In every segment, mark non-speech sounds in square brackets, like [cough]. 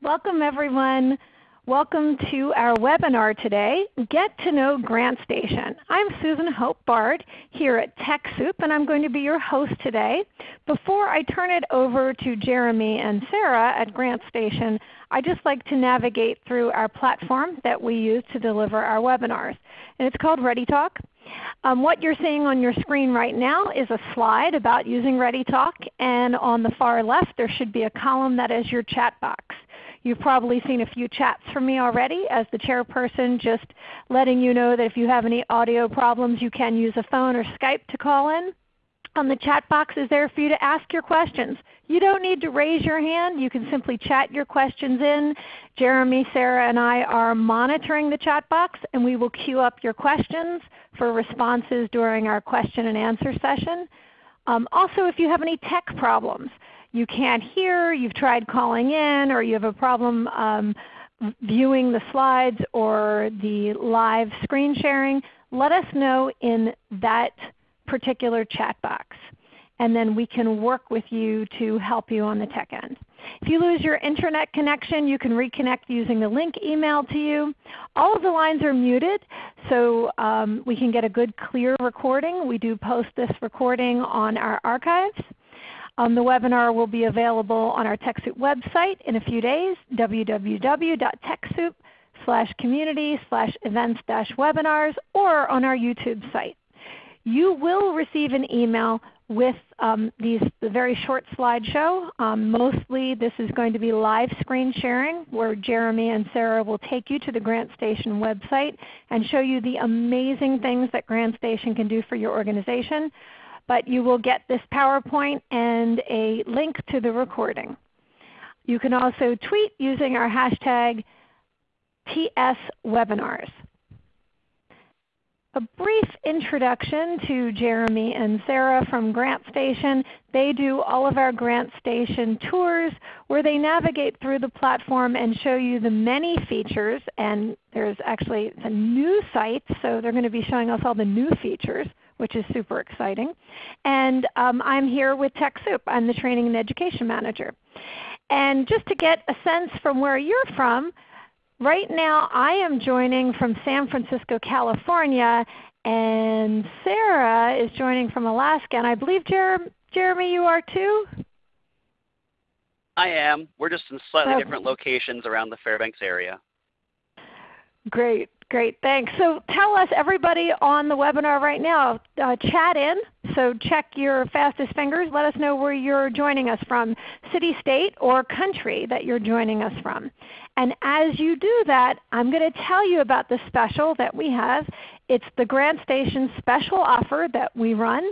Welcome everyone. Welcome to our webinar today, Get to Know GrantStation. I'm Susan Hope Bard here at TechSoup and I'm going to be your host today. Before I turn it over to Jeremy and Sarah at GrantStation, I just like to navigate through our platform that we use to deliver our webinars. And it's called ReadyTalk. Um, what you're seeing on your screen right now is a slide about using ReadyTalk and on the far left there should be a column that is your chat box. You've probably seen a few chats from me already as the chairperson just letting you know that if you have any audio problems you can use a phone or Skype to call in. Um, the chat box is there for you to ask your questions. You don't need to raise your hand. You can simply chat your questions in. Jeremy, Sarah, and I are monitoring the chat box and we will queue up your questions for responses during our question and answer session. Um, also if you have any tech problems, you can't hear, you've tried calling in, or you have a problem um, viewing the slides or the live screen sharing, let us know in that particular chat box. And then we can work with you to help you on the tech end. If you lose your internet connection, you can reconnect using the link emailed to you. All of the lines are muted so um, we can get a good clear recording. We do post this recording on our archives. Um, the webinar will be available on our TechSoup website in a few days, www.techsoup slash community slash events dash webinars or on our YouTube site. You will receive an email with um, these, the very short slideshow. Um, mostly this is going to be live screen sharing where Jeremy and Sarah will take you to the GrantStation website and show you the amazing things that GrantStation can do for your organization but you will get this PowerPoint and a link to the recording. You can also tweet using our hashtag TSWebinars. A brief introduction to Jeremy and Sarah from GrantStation. They do all of our GrantStation tours where they navigate through the platform and show you the many features. And there's actually a new site, so they're going to be showing us all the new features which is super exciting. And um, I'm here with TechSoup. I'm the Training and Education Manager. And just to get a sense from where you're from, right now I am joining from San Francisco, California, and Sarah is joining from Alaska. And I believe Jer Jeremy, you are too? I am. We're just in slightly oh. different locations around the Fairbanks area. Great. Great, thanks. So tell us, everybody on the webinar right now, uh, chat in. So check your fastest fingers. Let us know where you're joining us from, city, state, or country that you're joining us from. And as you do that, I'm going to tell you about the special that we have. It's the GrantStation special offer that we run.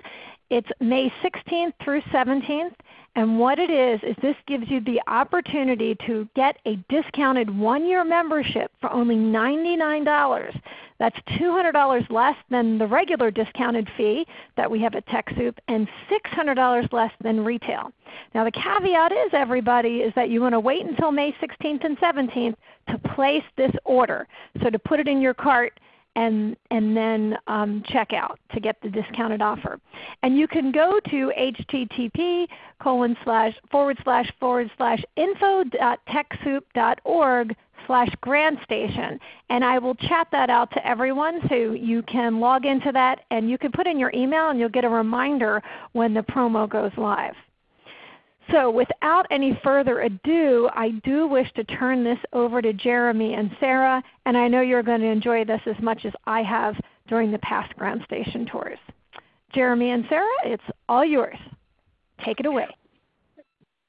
It's May 16th through 17th. And what it is, is this gives you the opportunity to get a discounted one-year membership for only $99. That's $200 less than the regular discounted fee that we have at TechSoup and $600 less than retail. Now the caveat is everybody is that you want to wait until May 16th and 17th to place this order. So to put it in your cart and, and then um, check out to get the discounted offer. And you can go to http colon slash forward slash forward slash info.techsoup.org slash grantstation. And I will chat that out to everyone so you can log into that and you can put in your email and you'll get a reminder when the promo goes live. So without any further ado, I do wish to turn this over to Jeremy and Sarah, and I know you're going to enjoy this as much as I have during the past ground GrantStation tours. Jeremy and Sarah, it's all yours. Take it away.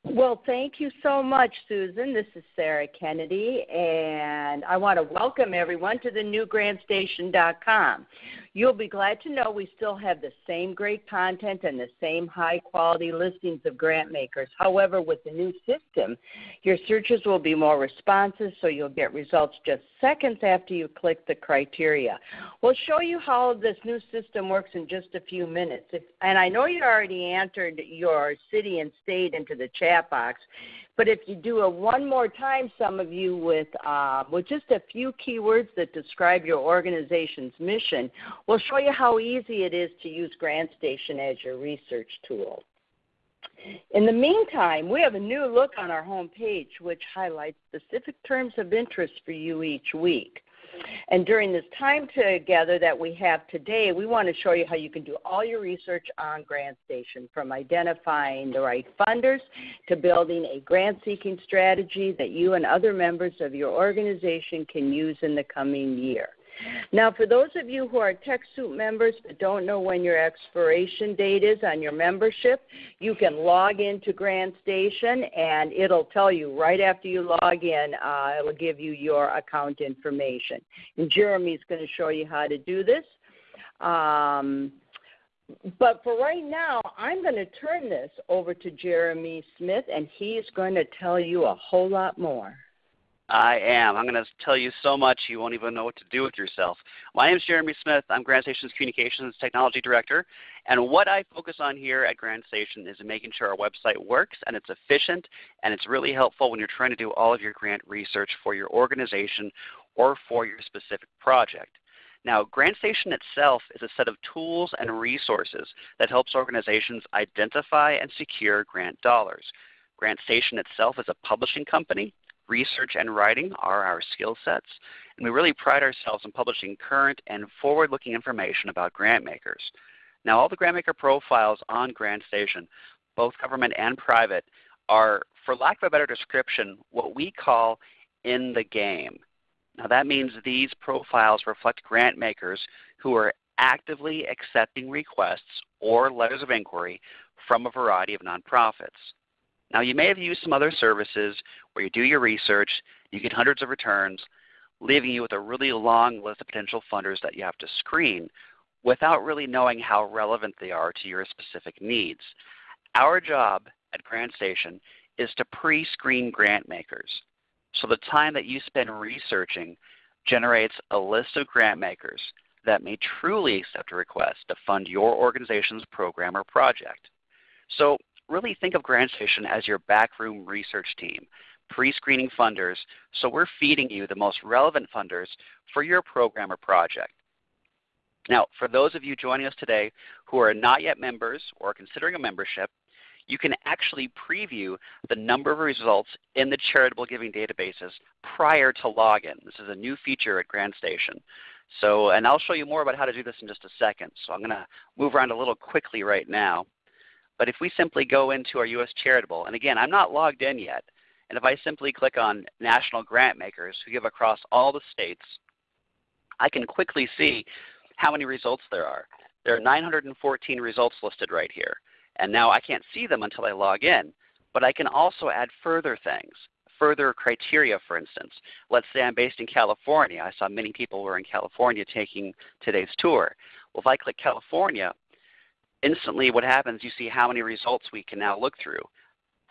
Well, thank you so much, Susan. This is Sarah Kennedy, and I want to welcome everyone to the new GrantStation.com. You'll be glad to know we still have the same great content and the same high quality listings of grant makers. However, with the new system, your searches will be more responsive so you'll get results just seconds after you click the criteria. We'll show you how this new system works in just a few minutes. If, and I know you already entered your city and state into the chat box. But if you do it one more time, some of you with, uh, with just a few keywords that describe your organization's mission, we'll show you how easy it is to use GrantStation as your research tool. In the meantime, we have a new look on our home page which highlights specific terms of interest for you each week. And during this time together that we have today, we want to show you how you can do all your research on GrantStation, from identifying the right funders to building a grant seeking strategy that you and other members of your organization can use in the coming year. Now, for those of you who are TechSoup members but don't know when your expiration date is on your membership, you can log into GrantStation and it'll tell you right after you log in, uh, it'll give you your account information. And Jeremy's going to show you how to do this. Um, but for right now, I'm going to turn this over to Jeremy Smith, and he's going to tell you a whole lot more. I am. I'm going to tell you so much you won't even know what to do with yourself. My name is Jeremy Smith. I'm GrantStation's Communications Technology Director. And what I focus on here at GrantStation is making sure our website works and it's efficient and it's really helpful when you're trying to do all of your grant research for your organization or for your specific project. Now, GrantStation itself is a set of tools and resources that helps organizations identify and secure grant dollars. GrantStation itself is a publishing company research and writing are our skill sets, and we really pride ourselves in publishing current and forward-looking information about grant makers. Now all the grant maker profiles on GrantStation, both government and private, are, for lack of a better description, what we call in the game. Now that means these profiles reflect grant makers who are actively accepting requests or letters of inquiry from a variety of nonprofits. Now you may have used some other services where you do your research, you get hundreds of returns, leaving you with a really long list of potential funders that you have to screen without really knowing how relevant they are to your specific needs. Our job at GrantStation is to pre-screen grant makers. So the time that you spend researching generates a list of grant makers that may truly accept a request to fund your organization's program or project. So really think of GrantStation as your backroom research team, pre-screening funders, so we're feeding you the most relevant funders for your program or project. Now, for those of you joining us today who are not yet members or considering a membership, you can actually preview the number of results in the charitable giving databases prior to login. This is a new feature at GrantStation. So, and I'll show you more about how to do this in just a second. So I'm going to move around a little quickly right now. But if we simply go into our U.S. Charitable, and again, I'm not logged in yet, and if I simply click on National Grant Makers who give across all the states, I can quickly see how many results there are. There are 914 results listed right here. And now I can't see them until I log in. But I can also add further things, further criteria for instance. Let's say I'm based in California. I saw many people were in California taking today's tour. Well, if I click California, instantly what happens, you see how many results we can now look through.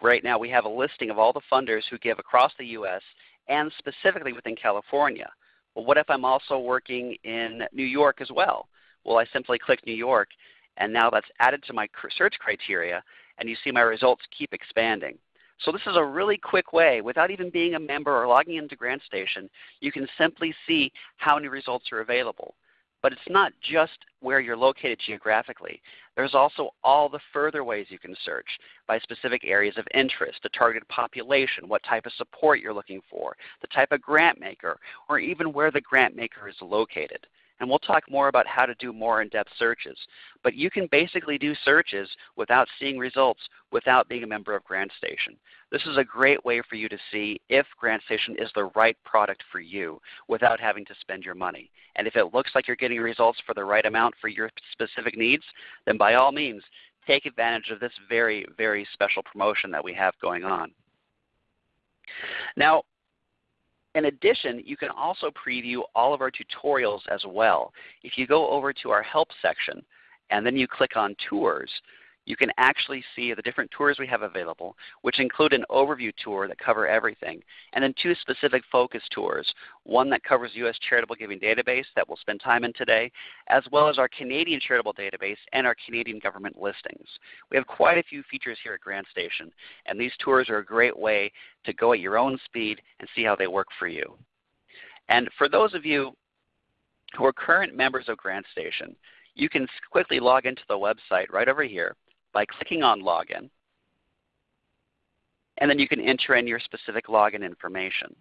Right now we have a listing of all the funders who give across the U.S. and specifically within California. Well, what if I'm also working in New York as well? Well, I simply click New York and now that's added to my search criteria and you see my results keep expanding. So this is a really quick way, without even being a member or logging into GrantStation, you can simply see how many results are available. But it's not just where you're located geographically. There's also all the further ways you can search by specific areas of interest, the targeted population, what type of support you're looking for, the type of grant maker, or even where the grant maker is located. And we'll talk more about how to do more in-depth searches. But you can basically do searches without seeing results without being a member of GrantStation. This is a great way for you to see if GrantStation is the right product for you without having to spend your money. And if it looks like you're getting results for the right amount for your specific needs, then by all means take advantage of this very, very special promotion that we have going on. Now, in addition, you can also preview all of our tutorials as well. If you go over to our Help section and then you click on Tours, you can actually see the different tours we have available, which include an overview tour that cover everything, and then two specific focus tours, one that covers U.S. Charitable Giving Database that we'll spend time in today, as well as our Canadian Charitable Database and our Canadian government listings. We have quite a few features here at GrantStation, and these tours are a great way to go at your own speed and see how they work for you. And for those of you who are current members of GrantStation, you can quickly log into the website right over here by clicking on Login. and then you can enter in your specific login information.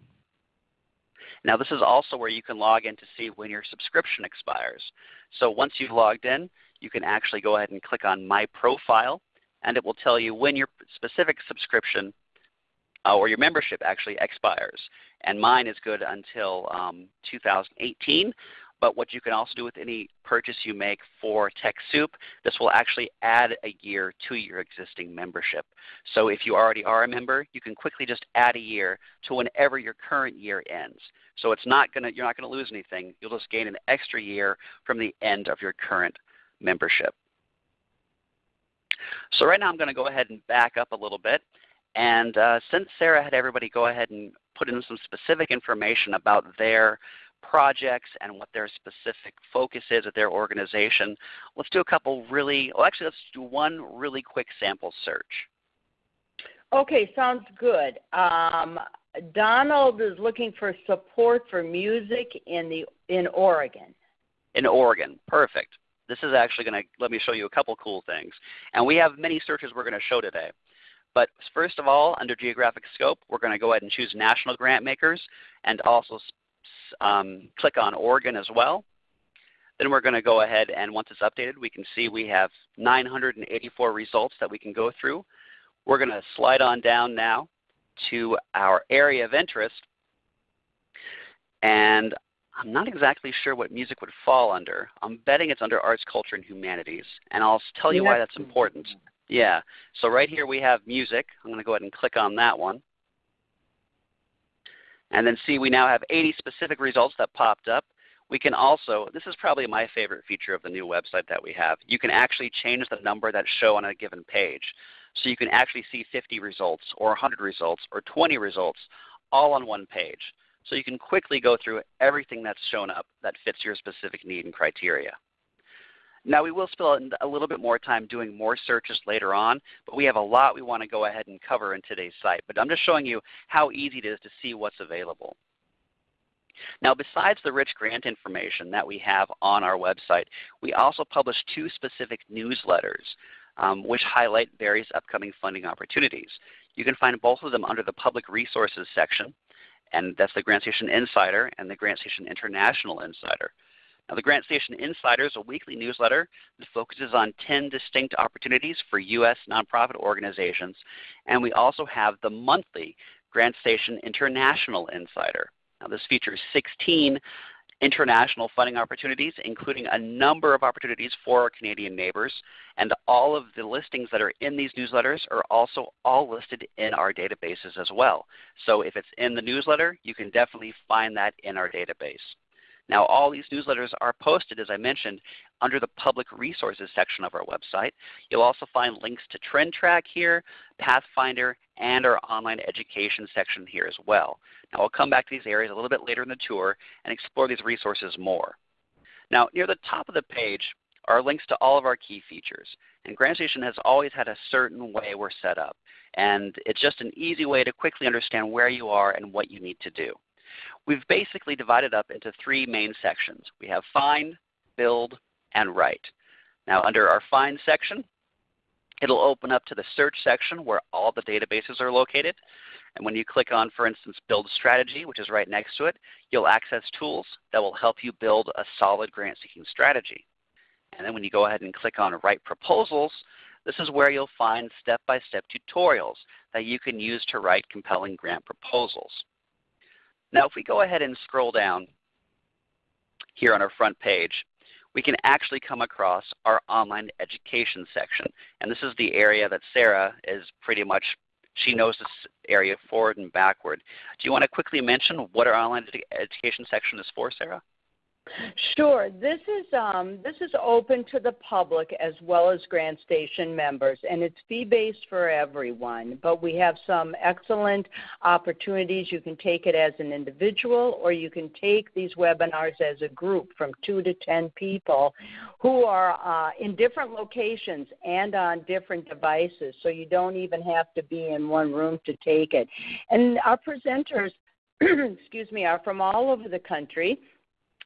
Now this is also where you can log in to see when your subscription expires. So once you've logged in, you can actually go ahead and click on My Profile, and it will tell you when your specific subscription uh, or your membership actually expires. And mine is good until um, 2018. But what you can also do with any purchase you make for TechSoup, this will actually add a year to your existing membership. So if you already are a member, you can quickly just add a year to whenever your current year ends. So it's not gonna, you're not going to lose anything. You'll just gain an extra year from the end of your current membership. So right now I'm going to go ahead and back up a little bit. And uh, since Sarah had everybody go ahead and put in some specific information about their projects and what their specific focus is at their organization, let's do a couple really, well actually let's do one really quick sample search. Okay, sounds good. Um, Donald is looking for support for music in the in Oregon. In Oregon, perfect. This is actually going to let me show you a couple cool things. And we have many searches we're going to show today. But first of all, under geographic scope, we're going to go ahead and choose national grant makers and also um, click on Oregon as well. Then we're going to go ahead and once it's updated, we can see we have 984 results that we can go through. We're going to slide on down now to our area of interest. And I'm not exactly sure what music would fall under. I'm betting it's under arts, culture, and humanities. And I'll tell you why that's important. Yeah. So right here we have music. I'm going to go ahead and click on that one. And then see we now have 80 specific results that popped up. We can also, this is probably my favorite feature of the new website that we have, you can actually change the number that show on a given page. So you can actually see 50 results or 100 results or 20 results all on one page. So you can quickly go through everything that's shown up that fits your specific need and criteria. Now we will spend a little bit more time doing more searches later on, but we have a lot we want to go ahead and cover in today's site. But I'm just showing you how easy it is to see what's available. Now besides the rich grant information that we have on our website, we also publish two specific newsletters um, which highlight various upcoming funding opportunities. You can find both of them under the Public Resources section, and that's the GrantStation Insider and the GrantStation International Insider. Now, the GrantStation Insider is a weekly newsletter that focuses on 10 distinct opportunities for U.S. nonprofit organizations. And we also have the monthly GrantStation International Insider. Now, this features 16 international funding opportunities, including a number of opportunities for our Canadian neighbors. And all of the listings that are in these newsletters are also all listed in our databases as well. So if it's in the newsletter, you can definitely find that in our database. Now all these newsletters are posted, as I mentioned, under the Public Resources section of our website. You'll also find links to TrendTrack here, Pathfinder, and our online education section here as well. Now I'll come back to these areas a little bit later in the tour and explore these resources more. Now near the top of the page are links to all of our key features. And GrantStation has always had a certain way we're set up. And it's just an easy way to quickly understand where you are and what you need to do. We've basically divided up into three main sections. We have Find, Build, and Write. Now under our Find section, it'll open up to the Search section where all the databases are located. And when you click on, for instance, Build Strategy, which is right next to it, you'll access tools that will help you build a solid grant-seeking strategy. And then when you go ahead and click on Write Proposals, this is where you'll find step-by-step -step tutorials that you can use to write compelling grant proposals. Now if we go ahead and scroll down here on our front page, we can actually come across our online education section. And this is the area that Sarah is pretty much she knows this area forward and backward. Do you want to quickly mention what our online education section is for, Sarah? Sure. This is um, this is open to the public as well as GrantStation members, and it's fee-based for everyone. But we have some excellent opportunities. You can take it as an individual, or you can take these webinars as a group from two to ten people, who are uh, in different locations and on different devices. So you don't even have to be in one room to take it. And our presenters, [clears throat] excuse me, are from all over the country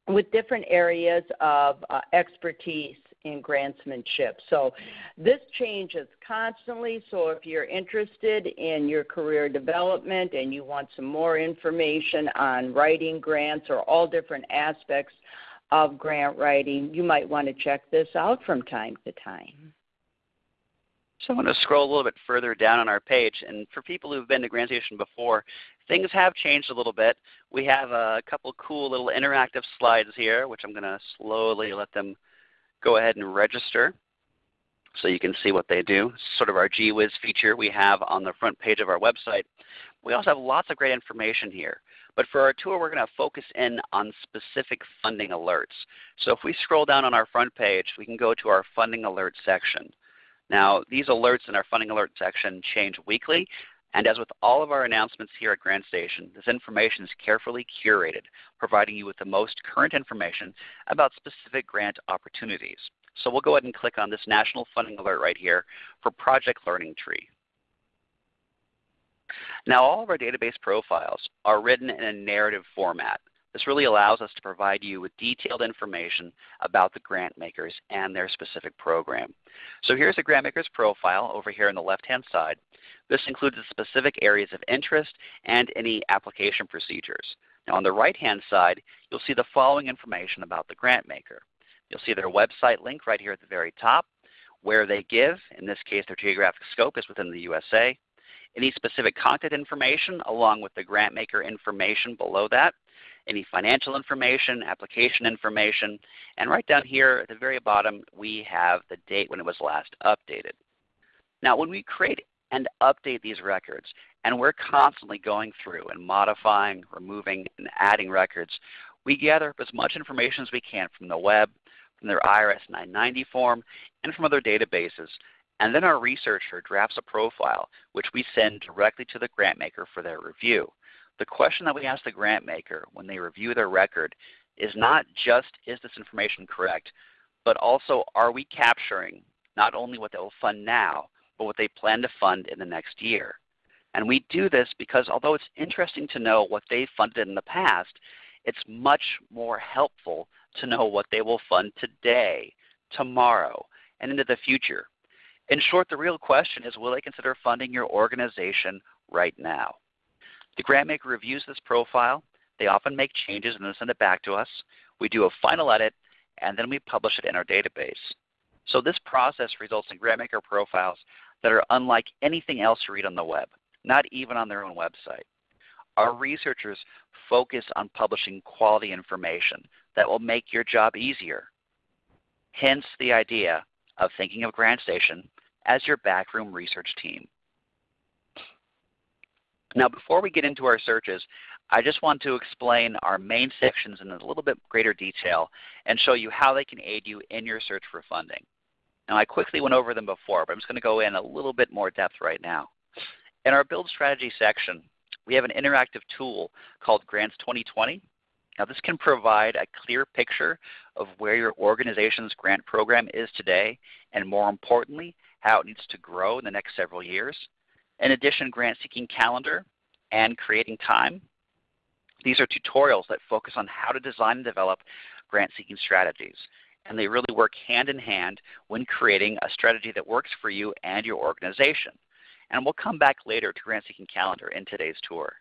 with different areas of uh, expertise in grantsmanship. So this changes constantly. So if you're interested in your career development and you want some more information on writing grants or all different aspects of grant writing, you might want to check this out from time to time. So I'm going to scroll a little bit further down on our page. And for people who've been to GrantStation before, things have changed a little bit. We have a couple cool little interactive slides here, which I'm going to slowly let them go ahead and register so you can see what they do. Sort of our GWiz feature we have on the front page of our website. We also have lots of great information here. But for our tour, we're going to focus in on specific funding alerts. So if we scroll down on our front page, we can go to our funding alert section. Now, these alerts in our funding alert section change weekly, and as with all of our announcements here at GrantStation, this information is carefully curated, providing you with the most current information about specific grant opportunities. So we'll go ahead and click on this National Funding Alert right here for Project Learning Tree. Now all of our database profiles are written in a narrative format. This really allows us to provide you with detailed information about the grant makers and their specific program. So here's the grant maker's profile over here on the left-hand side. This includes the specific areas of interest and any application procedures. Now on the right-hand side, you'll see the following information about the grant maker. You'll see their website link right here at the very top, where they give, in this case their geographic scope is within the USA, any specific contact information along with the grant maker information below that, any financial information, application information, and right down here at the very bottom we have the date when it was last updated. Now when we create and update these records, and we're constantly going through and modifying, removing, and adding records, we gather up as much information as we can from the web, from their IRS 990 form, and from other databases. And then our researcher drafts a profile which we send directly to the grant maker for their review. The question that we ask the grant maker when they review their record is not just is this information correct, but also are we capturing not only what they will fund now, but what they plan to fund in the next year. And we do this because although it's interesting to know what they funded in the past, it's much more helpful to know what they will fund today, tomorrow, and into the future. In short, the real question is will they consider funding your organization right now? The grant maker reviews this profile. They often make changes and then send it back to us. We do a final edit, and then we publish it in our database. So this process results in grant maker profiles that are unlike anything else you read on the web, not even on their own website. Our researchers focus on publishing quality information that will make your job easier. Hence the idea of thinking of GrantStation as your backroom research team. Now before we get into our searches, I just want to explain our main sections in a little bit greater detail and show you how they can aid you in your search for funding. Now I quickly went over them before, but I'm just going to go in a little bit more depth right now. In our Build Strategy section, we have an interactive tool called Grants 2020. Now this can provide a clear picture of where your organization's grant program is today and more importantly, how it needs to grow in the next several years. In addition, Grant Seeking Calendar and Creating Time. These are tutorials that focus on how to design and develop grant seeking strategies. And they really work hand in hand when creating a strategy that works for you and your organization. And we'll come back later to Grant Seeking Calendar in today's tour.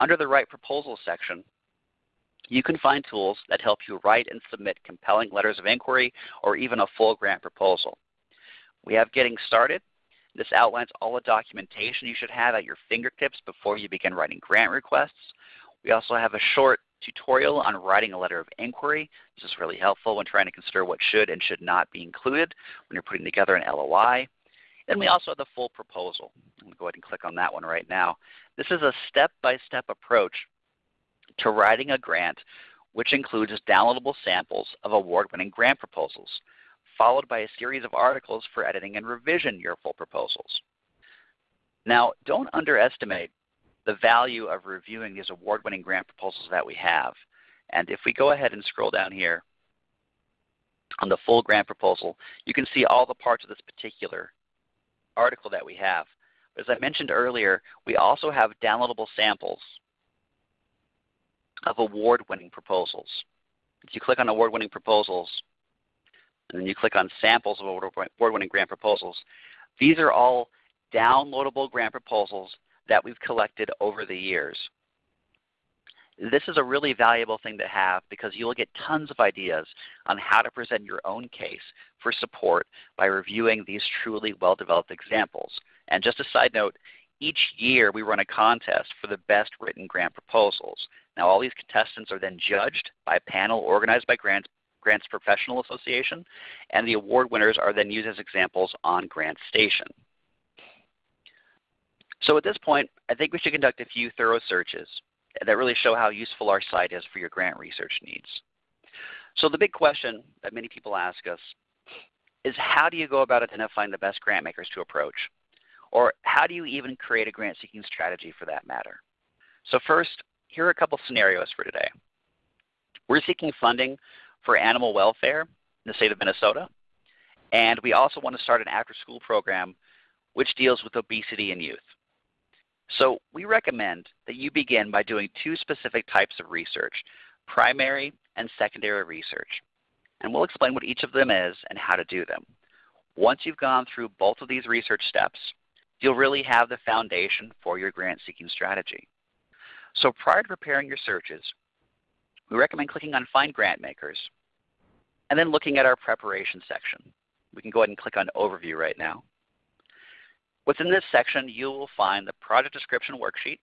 Under the Write Proposals section, you can find tools that help you write and submit compelling letters of inquiry or even a full grant proposal. We have Getting Started, this outlines all the documentation you should have at your fingertips before you begin writing grant requests. We also have a short tutorial on writing a letter of inquiry. This is really helpful when trying to consider what should and should not be included when you're putting together an LOI. Then we also have the full proposal. I'm going to go ahead and click on that one right now. This is a step-by-step -step approach to writing a grant which includes downloadable samples of award-winning grant proposals followed by a series of articles for editing and revision your full proposals. Now, don't underestimate the value of reviewing these award-winning grant proposals that we have. And if we go ahead and scroll down here on the full grant proposal, you can see all the parts of this particular article that we have. As I mentioned earlier, we also have downloadable samples of award-winning proposals. If you click on award-winning proposals, and then you click on samples of award-winning grant proposals. These are all downloadable grant proposals that we've collected over the years. This is a really valuable thing to have because you'll get tons of ideas on how to present your own case for support by reviewing these truly well-developed examples. And just a side note, each year we run a contest for the best written grant proposals. Now all these contestants are then judged by a panel organized by Grants, Grants Professional Association, and the award winners are then used as examples on GrantStation. So at this point, I think we should conduct a few thorough searches that really show how useful our site is for your grant research needs. So the big question that many people ask us is how do you go about identifying the best grant makers to approach? Or how do you even create a grant seeking strategy for that matter? So first, here are a couple scenarios for today. We're seeking funding for animal welfare in the state of Minnesota, and we also want to start an after school program which deals with obesity in youth. So we recommend that you begin by doing two specific types of research, primary and secondary research. And we'll explain what each of them is and how to do them. Once you've gone through both of these research steps, you'll really have the foundation for your grant seeking strategy. So prior to preparing your searches, we recommend clicking on Find Grant Makers and then looking at our preparation section. We can go ahead and click on Overview right now. Within this section, you will find the project description worksheet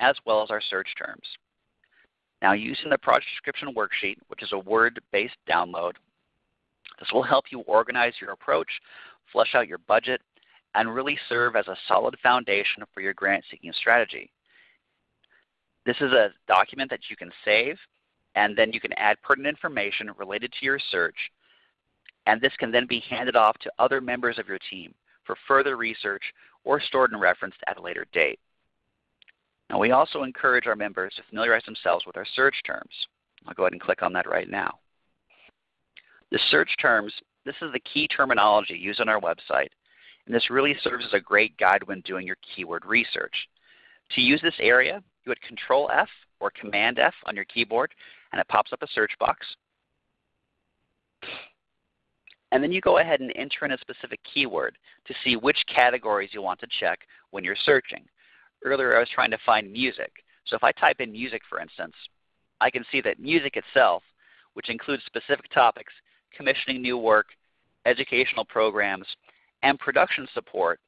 as well as our search terms. Now using the project description worksheet, which is a Word-based download, this will help you organize your approach, flesh out your budget, and really serve as a solid foundation for your grant seeking strategy. This is a document that you can save and then you can add pertinent information related to your search and this can then be handed off to other members of your team for further research or stored and referenced at a later date. Now we also encourage our members to familiarize themselves with our search terms. I'll go ahead and click on that right now. The search terms, this is the key terminology used on our website, and this really serves as a great guide when doing your keyword research. To use this area, you would Control F or Command F on your keyboard, and it pops up a search box. And then you go ahead and enter in a specific keyword to see which categories you want to check when you're searching. Earlier I was trying to find music. So if I type in music for instance, I can see that music itself, which includes specific topics, commissioning new work, educational programs, and production support,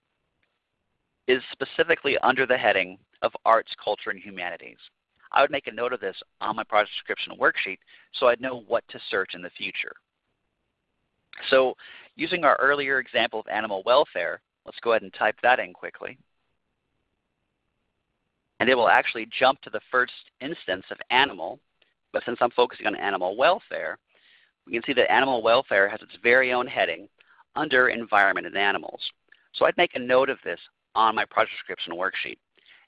is specifically under the heading of Arts, Culture, and Humanities. I would make a note of this on my project description worksheet so I'd know what to search in the future. So using our earlier example of animal welfare, let's go ahead and type that in quickly. And it will actually jump to the first instance of animal, but since I'm focusing on animal welfare, we can see that animal welfare has its very own heading under environment and animals. So I'd make a note of this on my project description worksheet.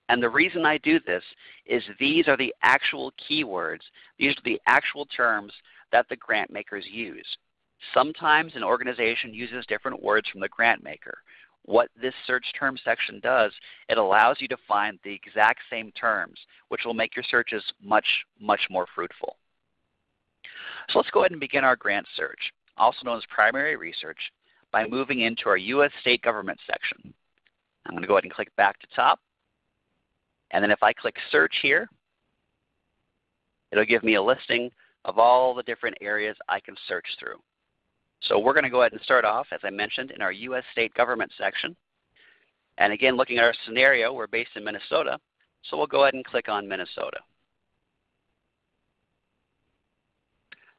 And the reason I do this is these are the actual keywords, these are the actual terms that the grant makers use. Sometimes an organization uses different words from the grant maker. What this search term section does, it allows you to find the exact same terms, which will make your searches much, much more fruitful. So let's go ahead and begin our grant search, also known as primary research, by moving into our U.S. state government section. I'm going to go ahead and click back to top. And then if I click search here, it'll give me a listing of all the different areas I can search through. So we're going to go ahead and start off, as I mentioned, in our U.S. state government section. And again, looking at our scenario, we're based in Minnesota, so we'll go ahead and click on Minnesota.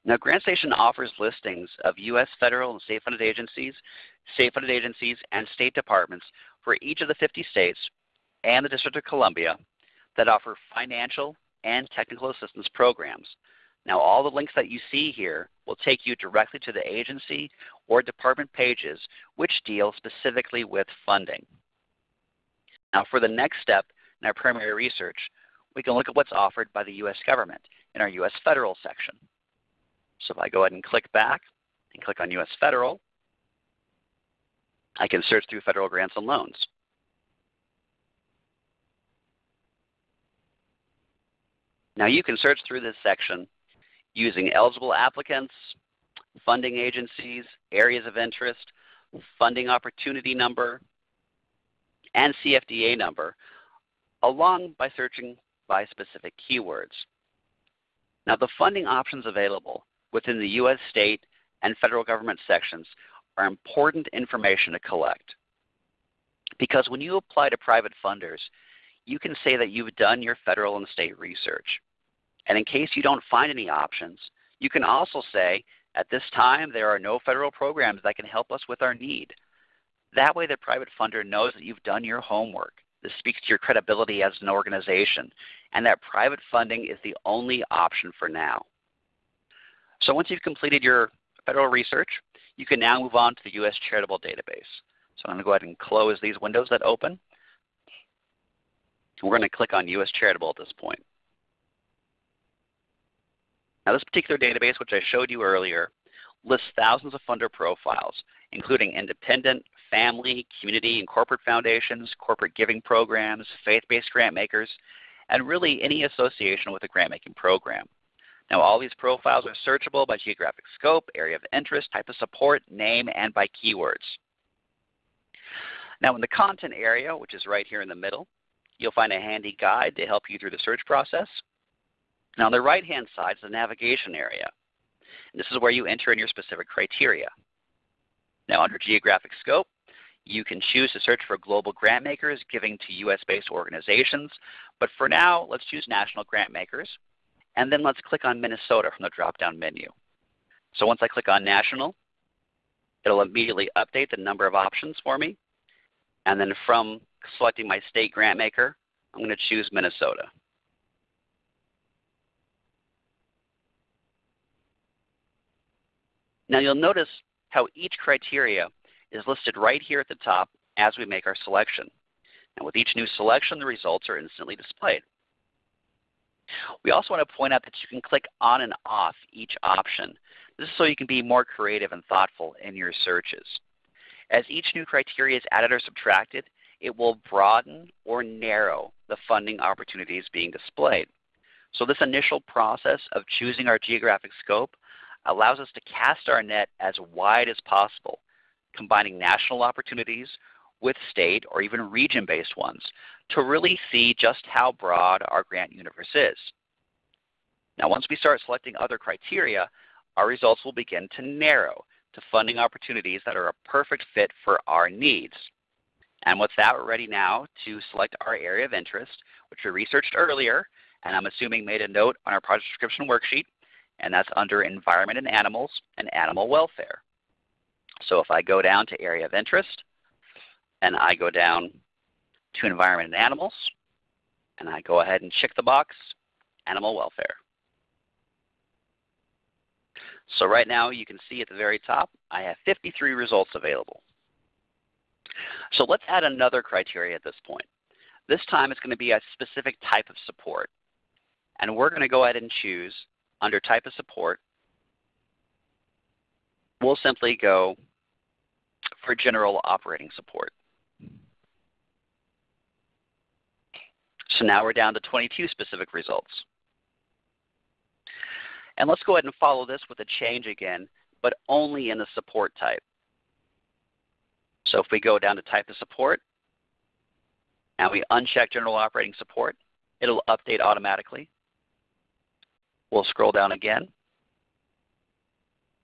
Now GrantStation offers listings of U.S. federal and state funded agencies, state funded agencies, and state departments for each of the 50 states and the District of Columbia that offer financial and technical assistance programs. Now all the links that you see here will take you directly to the agency or department pages which deal specifically with funding. Now for the next step in our primary research, we can look at what's offered by the U.S. government in our U.S. federal section. So if I go ahead and click back and click on U.S. federal, I can search through federal grants and loans. Now you can search through this section using eligible applicants, funding agencies, areas of interest, funding opportunity number, and CFDA number, along by searching by specific keywords. Now the funding options available within the U.S. state and federal government sections are important information to collect. Because when you apply to private funders, you can say that you've done your federal and state research. And in case you don't find any options, you can also say, at this time there are no federal programs that can help us with our need. That way the private funder knows that you've done your homework. This speaks to your credibility as an organization and that private funding is the only option for now. So once you've completed your federal research, you can now move on to the U.S. Charitable Database. So I'm going to go ahead and close these windows that open. We're going to click on U.S. Charitable at this point. Now this particular database, which I showed you earlier, lists thousands of funder profiles, including independent, family, community, and corporate foundations, corporate giving programs, faith-based grant makers, and really any association with a grant-making program. Now all these profiles are searchable by geographic scope, area of interest, type of support, name, and by keywords. Now in the content area, which is right here in the middle, you'll find a handy guide to help you through the search process. Now on the right-hand side is the navigation area. And this is where you enter in your specific criteria. Now under geographic scope, you can choose to search for global grant makers giving to US-based organizations. But for now, let's choose national grant makers. And then let's click on Minnesota from the drop-down menu. So once I click on national, it'll immediately update the number of options for me. And then from selecting my state grant maker, I'm going to choose Minnesota. Now you'll notice how each criteria is listed right here at the top as we make our selection. And with each new selection, the results are instantly displayed. We also want to point out that you can click on and off each option. This is so you can be more creative and thoughtful in your searches. As each new criteria is added or subtracted, it will broaden or narrow the funding opportunities being displayed. So this initial process of choosing our geographic scope allows us to cast our net as wide as possible, combining national opportunities with state or even region-based ones to really see just how broad our grant universe is. Now once we start selecting other criteria, our results will begin to narrow to funding opportunities that are a perfect fit for our needs. And with that, we're ready now to select our area of interest, which we researched earlier, and I'm assuming made a note on our project description worksheet, and that's under Environment and Animals and Animal Welfare. So if I go down to Area of Interest, and I go down to Environment and Animals, and I go ahead and check the box, Animal Welfare. So right now you can see at the very top I have 53 results available. So let's add another criteria at this point. This time it's going to be a specific type of support. And we're going to go ahead and choose under type of support. We'll simply go for general operating support. So now we're down to 22 specific results. And let's go ahead and follow this with a change again, but only in the support type. So if we go down to type of support, and we uncheck general operating support, it'll update automatically. We'll scroll down again.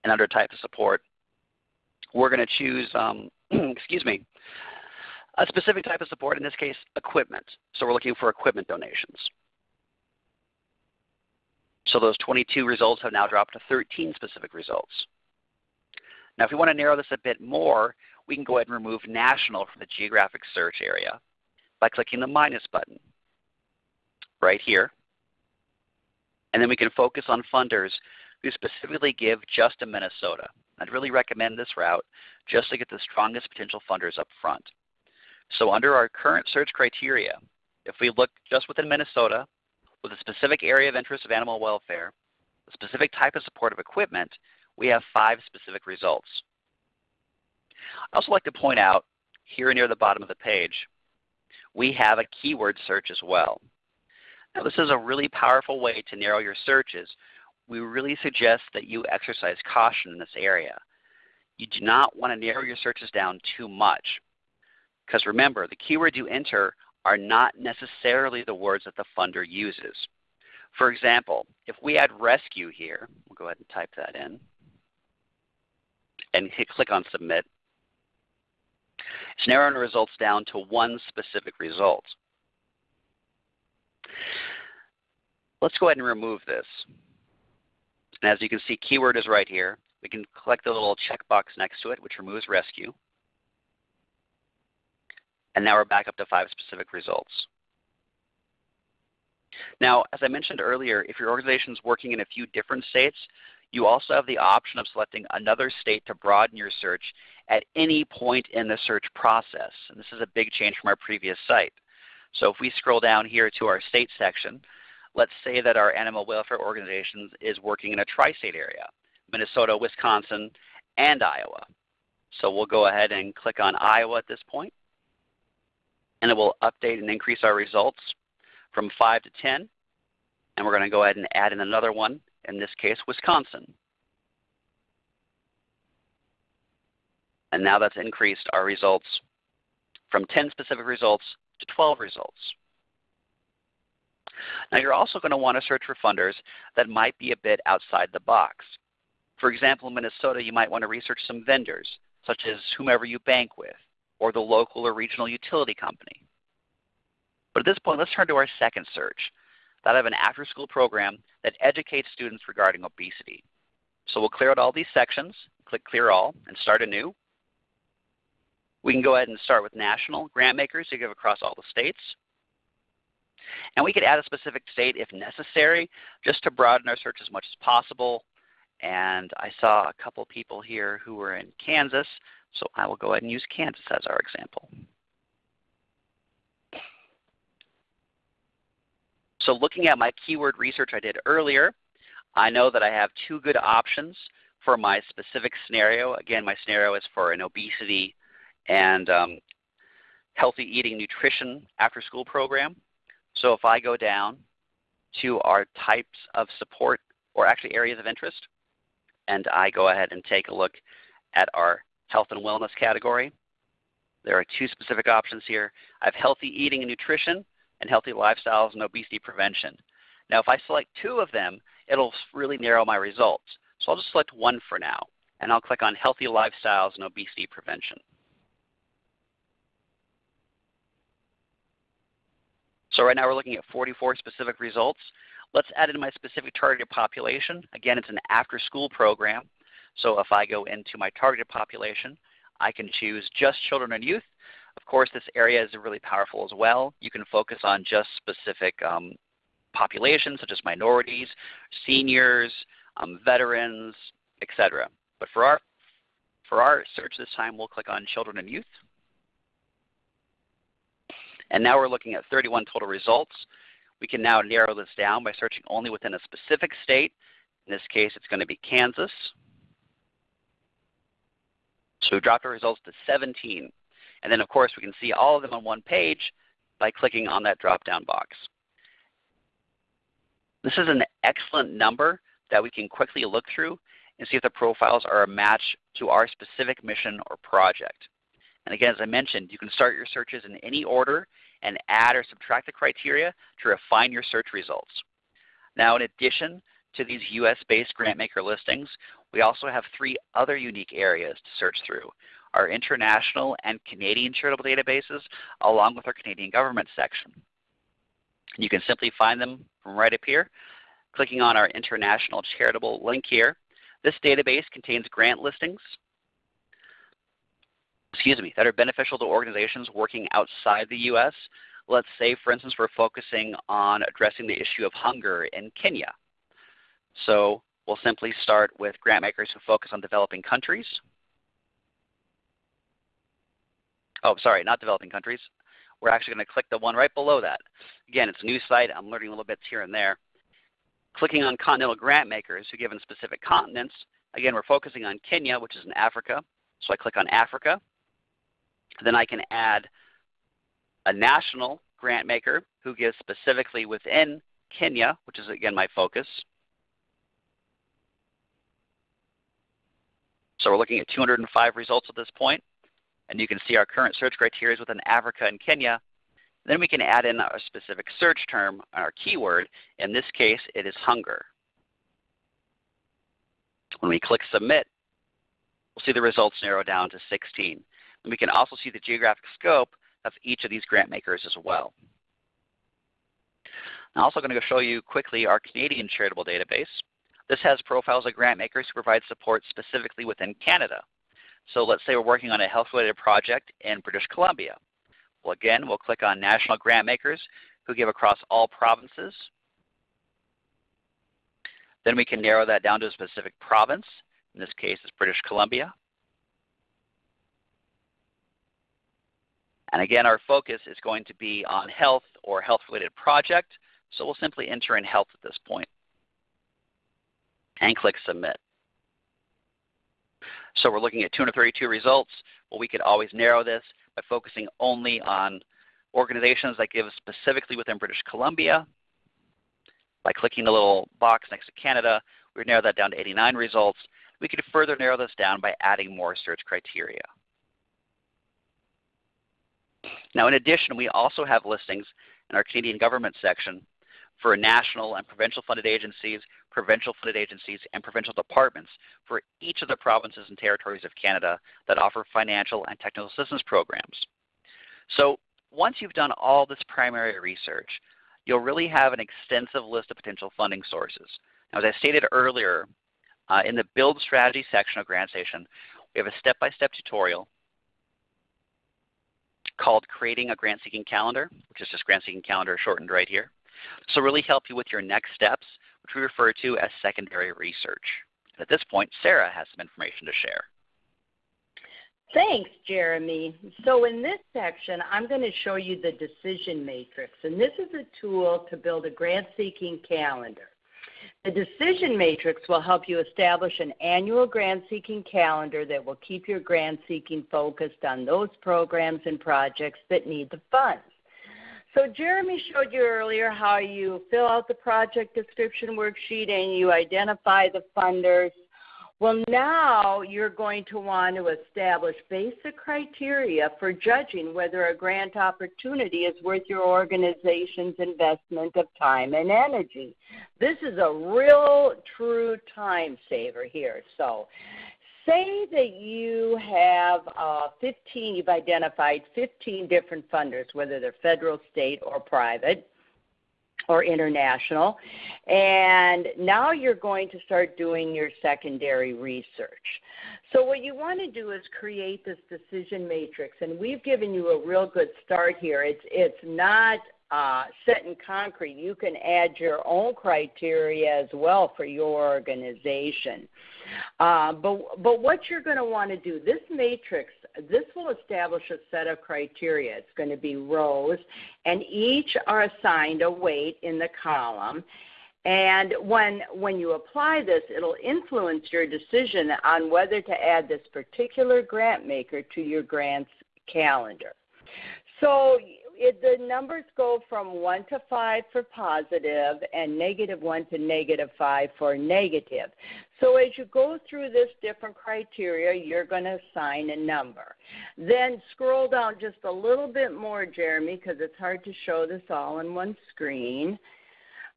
And under type of support, we're going to choose, um, [clears throat] excuse me, a specific type of support, in this case, equipment. So we're looking for equipment donations. So those 22 results have now dropped to 13 specific results. Now if we want to narrow this a bit more, we can go ahead and remove national from the geographic search area by clicking the minus button right here. And then we can focus on funders who specifically give just to Minnesota. I'd really recommend this route just to get the strongest potential funders up front. So under our current search criteria, if we look just within Minnesota with a specific area of interest of animal welfare, a specific type of supportive equipment, we have five specific results. I also like to point out here near the bottom of the page, we have a keyword search as well. Now this is a really powerful way to narrow your searches we really suggest that you exercise caution in this area. You do not want to narrow your searches down too much. Because remember, the keywords you enter are not necessarily the words that the funder uses. For example, if we add rescue here, we'll go ahead and type that in and click on submit. It's narrowing the results down to one specific result. Let's go ahead and remove this. And as you can see, keyword is right here. We can click the little checkbox next to it, which removes rescue. And now we're back up to five specific results. Now, as I mentioned earlier, if your organization is working in a few different states, you also have the option of selecting another state to broaden your search at any point in the search process. And this is a big change from our previous site. So if we scroll down here to our state section, let's say that our animal welfare organization is working in a tri-state area, Minnesota, Wisconsin, and Iowa. So we'll go ahead and click on Iowa at this point, and it will update and increase our results from 5 to 10. And we're going to go ahead and add in another one, in this case Wisconsin. And now that's increased our results from 10 specific results to 12 results. Now you're also going to want to search for funders that might be a bit outside the box. For example, in Minnesota, you might want to research some vendors, such as whomever you bank with, or the local or regional utility company. But at this point, let's turn to our second search, that of an after-school program that educates students regarding obesity. So we'll clear out all these sections, click Clear All, and start anew. We can go ahead and start with national grant makers to give across all the states. And we could add a specific state if necessary, just to broaden our search as much as possible. And I saw a couple people here who were in Kansas, so I will go ahead and use Kansas as our example. So looking at my keyword research I did earlier, I know that I have two good options for my specific scenario. Again, my scenario is for an obesity and um, healthy eating nutrition after school program. So if I go down to our types of support or actually areas of interest, and I go ahead and take a look at our health and wellness category, there are two specific options here. I have healthy eating and nutrition and healthy lifestyles and obesity prevention. Now if I select two of them, it'll really narrow my results. So I'll just select one for now, and I'll click on healthy lifestyles and obesity prevention. So right now we're looking at 44 specific results. Let's add in my specific targeted population. Again, it's an after-school program. So if I go into my targeted population, I can choose just children and youth. Of course, this area is really powerful as well. You can focus on just specific um, populations such as minorities, seniors, um, veterans, etc. But for our, for our search this time, we'll click on children and youth. And now we're looking at 31 total results. We can now narrow this down by searching only within a specific state. In this case, it's going to be Kansas. So we dropped our results to 17. And then of course we can see all of them on one page by clicking on that drop-down box. This is an excellent number that we can quickly look through and see if the profiles are a match to our specific mission or project. And again, as I mentioned, you can start your searches in any order and add or subtract the criteria to refine your search results. Now in addition to these US-based grantmaker listings, we also have three other unique areas to search through. Our international and Canadian charitable databases along with our Canadian government section. You can simply find them from right up here. Clicking on our international charitable link here, this database contains grant listings excuse me, that are beneficial to organizations working outside the U.S. Let's say, for instance, we're focusing on addressing the issue of hunger in Kenya. So we'll simply start with grant makers who focus on developing countries. Oh, sorry, not developing countries. We're actually going to click the one right below that. Again, it's a new site. I'm learning little bits here and there. Clicking on continental grant makers who give in specific continents. Again, we're focusing on Kenya, which is in Africa. So I click on Africa. Then I can add a national grant maker who gives specifically within Kenya, which is again my focus. So we're looking at 205 results at this point, and you can see our current search criteria is within Africa and Kenya. Then we can add in our specific search term, our keyword. In this case, it is hunger. When we click Submit, we'll see the results narrow down to 16. And we can also see the geographic scope of each of these grant makers as well. I'm also going to show you quickly our Canadian charitable database. This has profiles of grant makers who provide support specifically within Canada. So let's say we're working on a health-related project in British Columbia. Well, again, we'll click on National Grant Makers who give across all provinces. Then we can narrow that down to a specific province. In this case, it's British Columbia. And again, our focus is going to be on health or health-related project. So we'll simply enter in health at this point and click Submit. So we're looking at 232 results. Well, we could always narrow this by focusing only on organizations that give specifically within British Columbia. By clicking the little box next to Canada, we would narrow that down to 89 results. We could further narrow this down by adding more search criteria. Now in addition, we also have listings in our Canadian government section for national and provincial funded agencies, provincial funded agencies, and provincial departments for each of the provinces and territories of Canada that offer financial and technical assistance programs. So once you've done all this primary research, you'll really have an extensive list of potential funding sources. Now, as I stated earlier, uh, in the Build Strategy section of GrantStation, we have a step-by-step -step tutorial called Creating a Grant Seeking Calendar, which is just Grant Seeking Calendar shortened right here. So really help you with your next steps, which we refer to as secondary research. At this point, Sarah has some information to share. Thanks, Jeremy. So in this section, I'm going to show you the decision matrix. And this is a tool to build a grant-seeking calendar. The decision matrix will help you establish an annual grant-seeking calendar that will keep your grant-seeking focused on those programs and projects that need the funds. So Jeremy showed you earlier how you fill out the project description worksheet and you identify the funders. Well, now you're going to want to establish basic criteria for judging whether a grant opportunity is worth your organization's investment of time and energy. This is a real true time saver here. So say that you have uh, 15, you've identified 15 different funders, whether they're federal, state, or private or international, and now you're going to start doing your secondary research. So what you want to do is create this decision matrix, and we've given you a real good start here. It's, it's not uh, set in concrete. You can add your own criteria as well for your organization. Uh, but, but what you're going to want to do, this matrix, this will establish a set of criteria. It's going to be rows, and each are assigned a weight in the column. And when, when you apply this, it'll influence your decision on whether to add this particular grant maker to your grants calendar. So it, the numbers go from 1 to 5 for positive and negative 1 to negative 5 for negative. So as you go through this different criteria, you're going to assign a number. Then scroll down just a little bit more, Jeremy, because it's hard to show this all in one screen.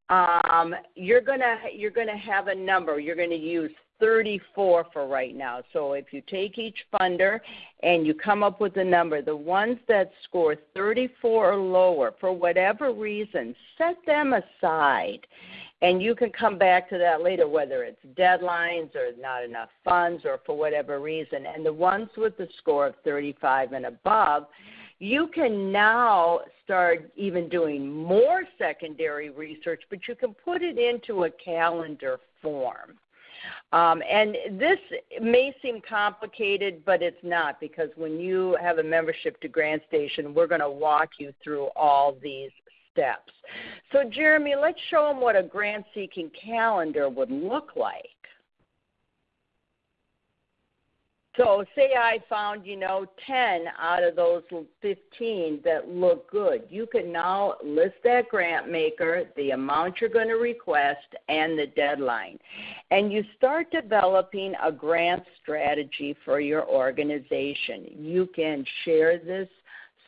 Um, you're to you're going to have a number. You're going to use 34 for right now. So if you take each funder and you come up with a number, the ones that score 34 or lower, for whatever reason, set them aside. And you can come back to that later, whether it's deadlines or not enough funds or for whatever reason. And the ones with the score of 35 and above, you can now start even doing more secondary research, but you can put it into a calendar form. Um, and this may seem complicated, but it's not because when you have a membership to GrantStation, we're going to walk you through all these steps. So, Jeremy, let's show them what a grant seeking calendar would look like. So, say I found, you know, 10 out of those 15 that look good. You can now list that grant maker, the amount you're going to request, and the deadline. And you start developing a grant strategy for your organization. You can share this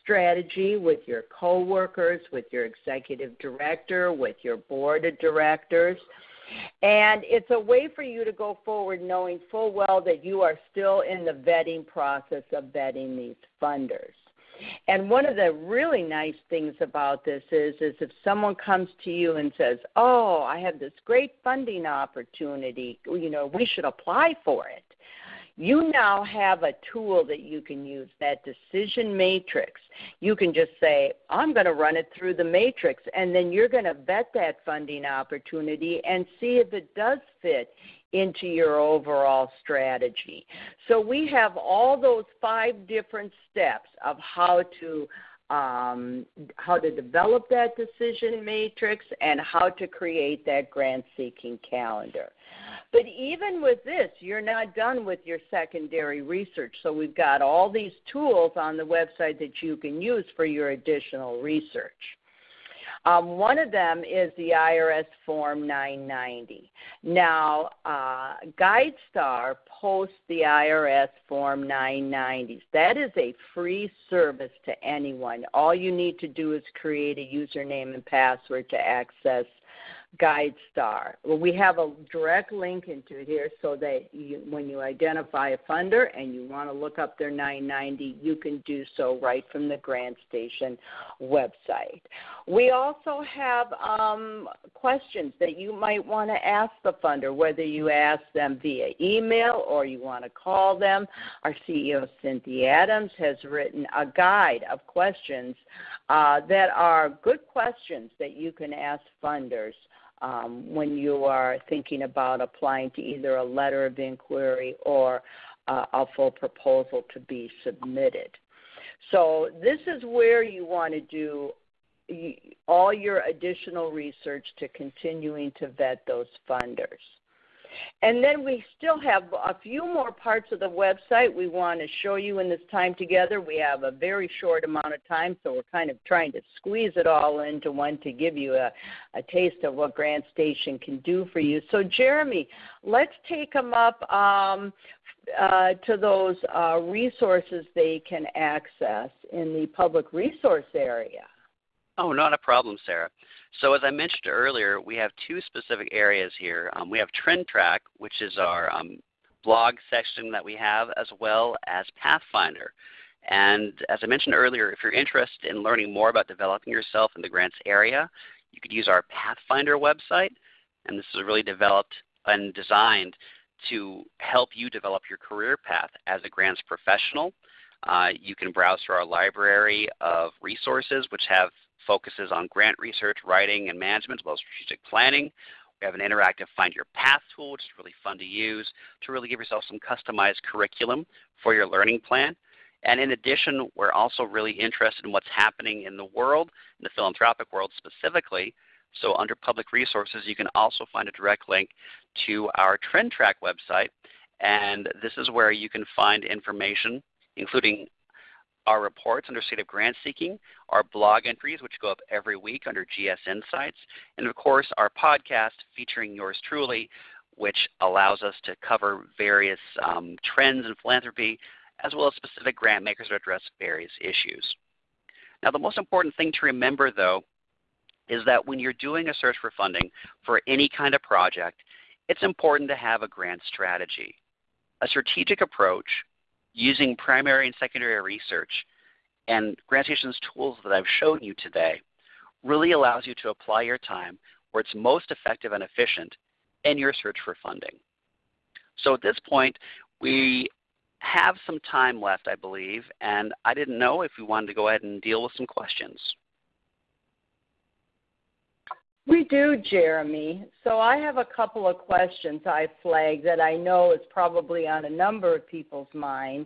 strategy with your coworkers, with your executive director, with your board of directors. And it's a way for you to go forward knowing full well that you are still in the vetting process of vetting these funders. And one of the really nice things about this is is if someone comes to you and says, "Oh, I have this great funding opportunity, you know, we should apply for it." You now have a tool that you can use, that decision matrix. You can just say, I'm going to run it through the matrix, and then you're going to vet that funding opportunity and see if it does fit into your overall strategy. So we have all those five different steps of how to um, how to develop that decision matrix and how to create that grant seeking calendar. But even with this, you're not done with your secondary research. So we've got all these tools on the website that you can use for your additional research. Um, one of them is the IRS Form 990. Now, uh, GuideStar posts the IRS Form 990s. That is a free service to anyone. All you need to do is create a username and password to access GuideStar. Well, we have a direct link into it here so that you, when you identify a funder and you want to look up their 990, you can do so right from the GrantStation website. We also have um, questions that you might want to ask the funder, whether you ask them via email or you want to call them. Our CEO, Cynthia Adams, has written a guide of questions uh, that are good questions that you can ask funders um, when you are thinking about applying to either a letter of inquiry or uh, a full proposal to be submitted. So this is where you want to do all your additional research to continuing to vet those funders. And then we still have a few more parts of the website we want to show you in this time together. We have a very short amount of time, so we're kind of trying to squeeze it all into one to give you a, a taste of what GrantStation can do for you. So, Jeremy, let's take them up um, uh, to those uh, resources they can access in the public resource area. Oh, not a problem, Sarah. So as I mentioned earlier, we have two specific areas here. Um, we have Trend Track, which is our um, blog section that we have, as well as Pathfinder. And as I mentioned earlier, if you're interested in learning more about developing yourself in the grants area, you could use our Pathfinder website. And this is really developed and designed to help you develop your career path as a grants professional. Uh, you can browse through our library of resources, which have focuses on grant research, writing, and management, as well as strategic planning. We have an interactive Find Your Path tool, which is really fun to use to really give yourself some customized curriculum for your learning plan. And in addition, we're also really interested in what's happening in the world, in the philanthropic world specifically. So under public resources, you can also find a direct link to our Trend Track website. And this is where you can find information, including our reports under State of Grant Seeking, our blog entries, which go up every week under GS Insights, and of course our podcast featuring yours truly, which allows us to cover various um, trends in philanthropy as well as specific grant makers that address various issues. Now the most important thing to remember though is that when you're doing a search for funding for any kind of project, it's important to have a grant strategy. A strategic approach using primary and secondary research and GrantStation's tools that I've shown you today really allows you to apply your time where it's most effective and efficient in your search for funding. So at this point, we have some time left, I believe, and I didn't know if we wanted to go ahead and deal with some questions. We do, Jeremy. So I have a couple of questions I flagged that I know is probably on a number of people's mind.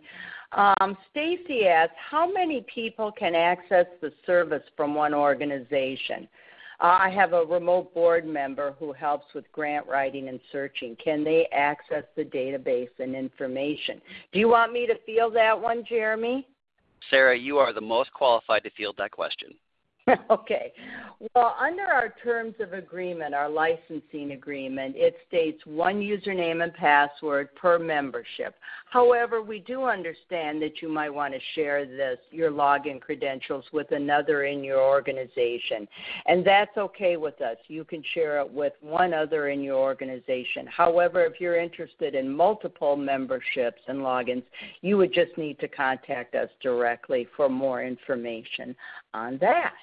Um, Stacy asks, how many people can access the service from one organization? Uh, I have a remote board member who helps with grant writing and searching. Can they access the database and information? Do you want me to field that one, Jeremy? Sarah, you are the most qualified to field that question. [laughs] okay. Well, under our terms of agreement, our licensing agreement, it states one username and password per membership. However, we do understand that you might want to share this, your login credentials with another in your organization. And that's okay with us. You can share it with one other in your organization. However, if you're interested in multiple memberships and logins, you would just need to contact us directly for more information on that.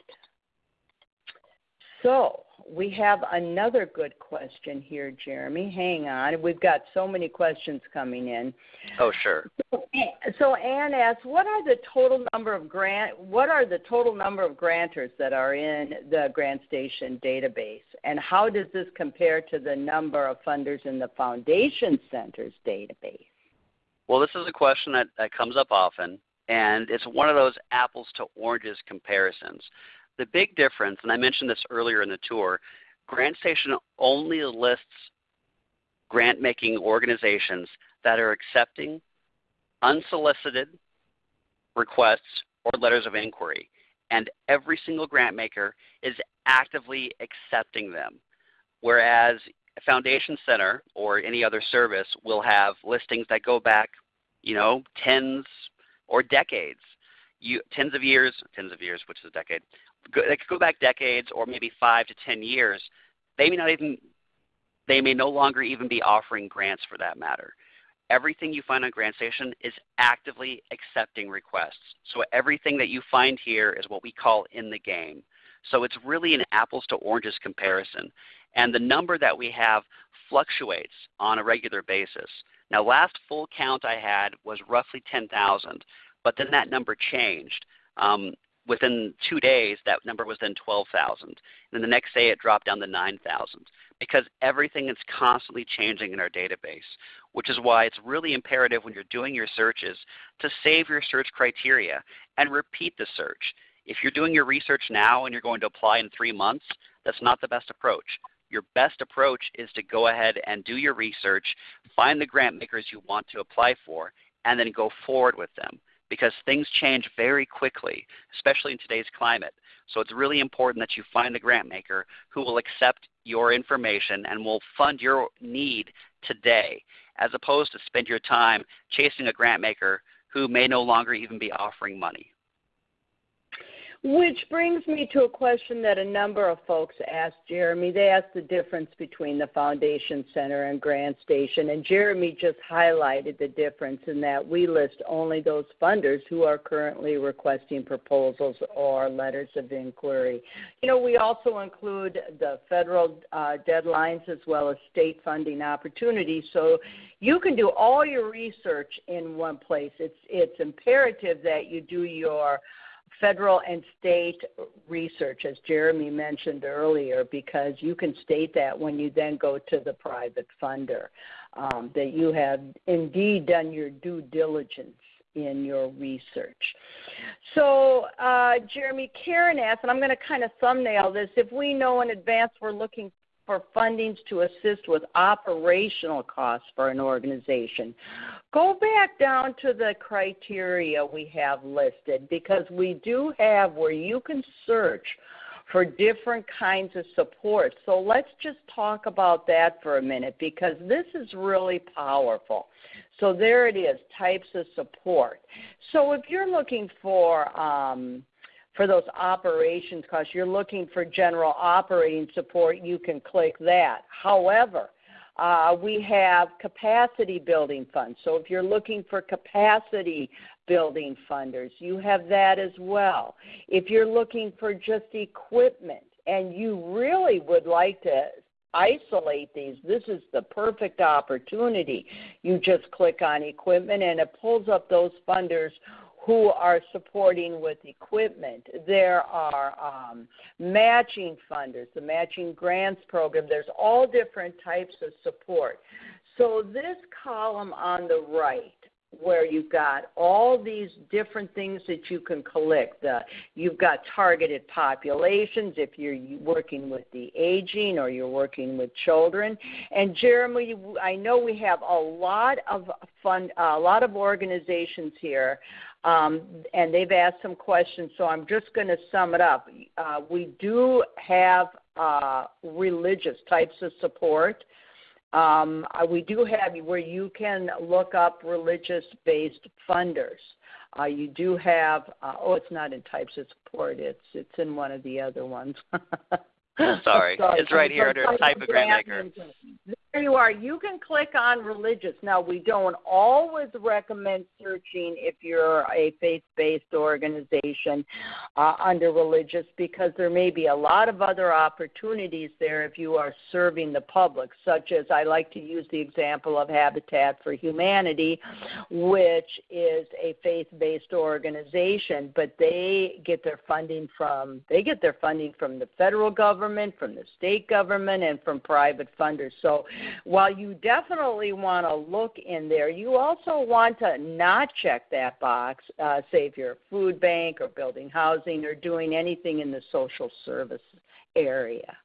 So we have another good question here, Jeremy. Hang on. We've got so many questions coming in. Oh, sure. So Anne asks, what are the total number of grant what are the total number of grantors that are in the GrantStation database? And how does this compare to the number of funders in the Foundation Center's database? Well, this is a question that, that comes up often, and it's one of those apples to oranges comparisons. The big difference, and I mentioned this earlier in the tour, GrantStation only lists grant making organizations that are accepting unsolicited requests or letters of inquiry. And every single grant maker is actively accepting them. Whereas foundation center or any other service will have listings that go back, you know, tens or decades. You, tens of years, tens of years, which is a decade, go, they could go back decades or maybe five to ten years. They may not even they may no longer even be offering grants for that matter. Everything you find on GrantStation is actively accepting requests. So everything that you find here is what we call in the game. So it's really an apples to oranges comparison. And the number that we have fluctuates on a regular basis. Now last full count I had was roughly 10,000, but then that number changed. Um, within two days, that number was then 12,000. And then the next day, it dropped down to 9,000 because everything is constantly changing in our database, which is why it's really imperative when you're doing your searches to save your search criteria and repeat the search. If you're doing your research now and you're going to apply in three months, that's not the best approach. Your best approach is to go ahead and do your research, find the grant makers you want to apply for, and then go forward with them because things change very quickly, especially in today's climate. So it's really important that you find the grant maker who will accept your information and will fund your need today, as opposed to spend your time chasing a grant maker who may no longer even be offering money. Which brings me to a question that a number of folks asked Jeremy. They asked the difference between the Foundation Center and GrantStation, and Jeremy just highlighted the difference in that we list only those funders who are currently requesting proposals or letters of inquiry. You know, we also include the federal uh, deadlines as well as state funding opportunities, so you can do all your research in one place. It's it's imperative that you do your federal and state research, as Jeremy mentioned earlier, because you can state that when you then go to the private funder, um, that you have indeed done your due diligence in your research. So, uh, Jeremy, Karen asked, and I'm going to kind of thumbnail this if we know in advance we're looking for fundings to assist with operational costs for an organization. Go back down to the criteria we have listed because we do have where you can search for different kinds of support. So let's just talk about that for a minute because this is really powerful. So there it is, types of support. So if you're looking for um, for those operations costs. You're looking for general operating support, you can click that. However, uh, we have capacity building funds. So if you're looking for capacity building funders, you have that as well. If you're looking for just equipment and you really would like to isolate these, this is the perfect opportunity. You just click on equipment and it pulls up those funders who are supporting with equipment. There are um, matching funders, the matching grants program. There's all different types of support. So this column on the right where you've got all these different things that you can collect. Uh, you've got targeted populations if you're working with the aging or you're working with children. And Jeremy, I know we have a lot of fun, a lot of organizations here. Um, and they've asked some questions, so I'm just going to sum it up. Uh, we do have uh, religious types of support. Um, uh, we do have where you can look up religious based funders. Uh, you do have, uh, oh, it's not in types of support, it's, it's in one of the other ones. [laughs] Sorry, it's right here under type of grant maker. There you are. You can click on religious. Now, we don't always recommend searching if you're a faith based organization uh, under religious because there may be a lot of other opportunities there if you are serving the public, such as I like to use the example of Habitat for Humanity, which is a faith based organization, but they get their funding from they get their funding from the federal government, from the state government, and from private funders. So while you definitely want to look in there, you also want to not check that box, uh, say if you're a food bank or building housing or doing anything in the social service area.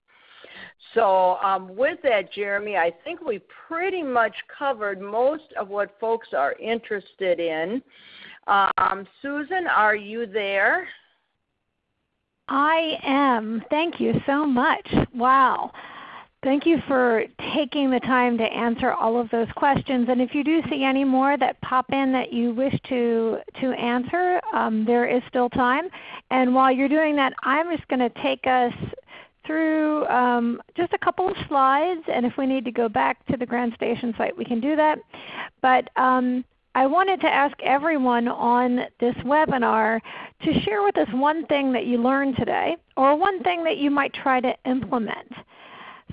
So, um, with that, Jeremy, I think we pretty much covered most of what folks are interested in. Um, Susan, are you there? I am. Thank you so much. Wow. Thank you for taking the time to answer all of those questions. And if you do see any more that pop in that you wish to, to answer, um, there is still time. And while you're doing that, I'm just going to take us through um, just a couple of slides. And if we need to go back to the GrantStation site, we can do that. But um, I wanted to ask everyone on this webinar to share with us one thing that you learned today or one thing that you might try to implement.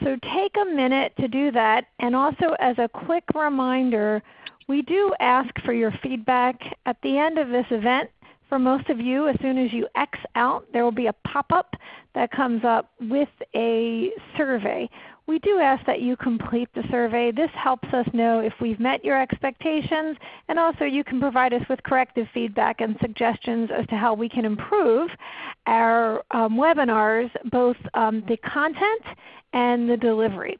So take a minute to do that. And also as a quick reminder, we do ask for your feedback at the end of this event. For most of you, as soon as you X out, there will be a pop-up that comes up with a survey. We do ask that you complete the survey. This helps us know if we've met your expectations, and also you can provide us with corrective feedback and suggestions as to how we can improve our um, webinars, both um, the content and the delivery.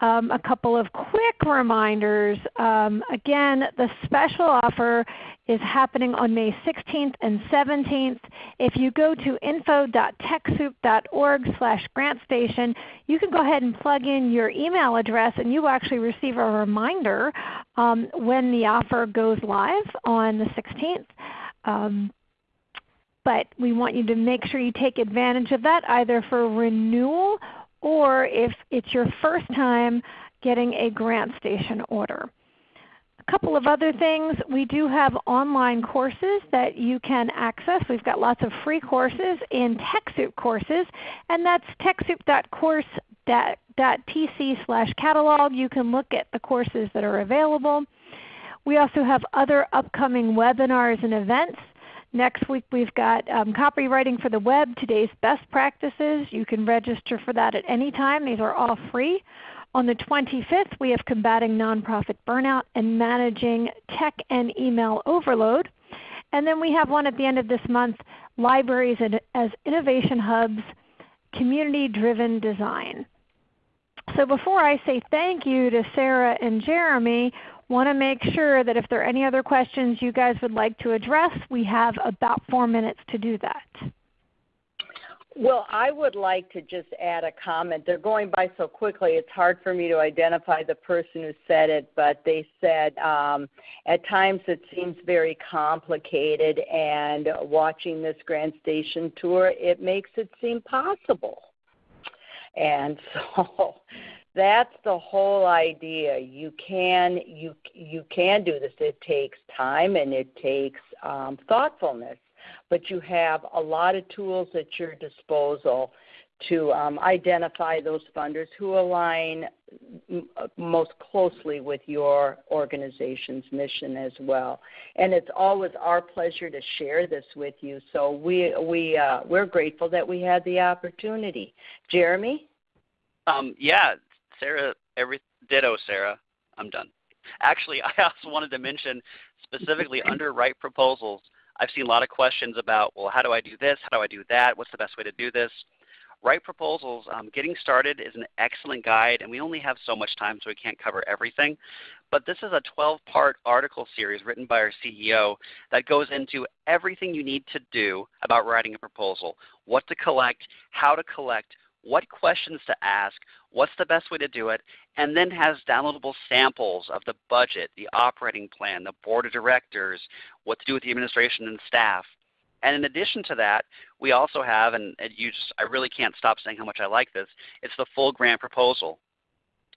Um, a couple of quick reminders. Um, again, the special offer is happening on May 16th and 17th. If you go to info.techsoup.org slash grantstation, you can go ahead and plug in your email address and you will actually receive a reminder um, when the offer goes live on the 16th. Um, but we want you to make sure you take advantage of that either for renewal or if it's your first time getting a GrantStation order. A couple of other things. We do have online courses that you can access. We've got lots of free courses in TechSoup courses, and that's techsoup.course.tc slash catalog. You can look at the courses that are available. We also have other upcoming webinars and events. Next week we've got um, copywriting for the web, today's best practices. You can register for that at any time. These are all free. On the 25th we have combating nonprofit burnout and managing tech and email overload. And then we have one at the end of this month, libraries as innovation hubs, community driven design. So before I say thank you to Sarah and Jeremy, Want to make sure that if there are any other questions you guys would like to address, we have about four minutes to do that. Well, I would like to just add a comment. They're going by so quickly, it's hard for me to identify the person who said it, but they said um, at times it seems very complicated, and watching this GrantStation tour, it makes it seem possible. And [laughs] so that's the whole idea. You can you you can do this. It takes time and it takes um, thoughtfulness, but you have a lot of tools at your disposal to um, identify those funders who align most closely with your organization's mission as well. And it's always our pleasure to share this with you. So we we uh, we're grateful that we had the opportunity. Jeremy. Um, yeah, Sarah, every ditto, Sarah. I'm done. Actually, [laughs] I also wanted to mention specifically [laughs] under Write Proposals, I've seen a lot of questions about, well, how do I do this? How do I do that? What's the best way to do this? Write Proposals, um, getting started is an excellent guide, and we only have so much time so we can't cover everything. But this is a 12-part article series written by our CEO that goes into everything you need to do about writing a proposal, what to collect, how to collect, what questions to ask, what's the best way to do it, and then has downloadable samples of the budget, the operating plan, the board of directors, what to do with the administration and staff. And in addition to that, we also have, and you just, I really can't stop saying how much I like this, it's the full grant proposal.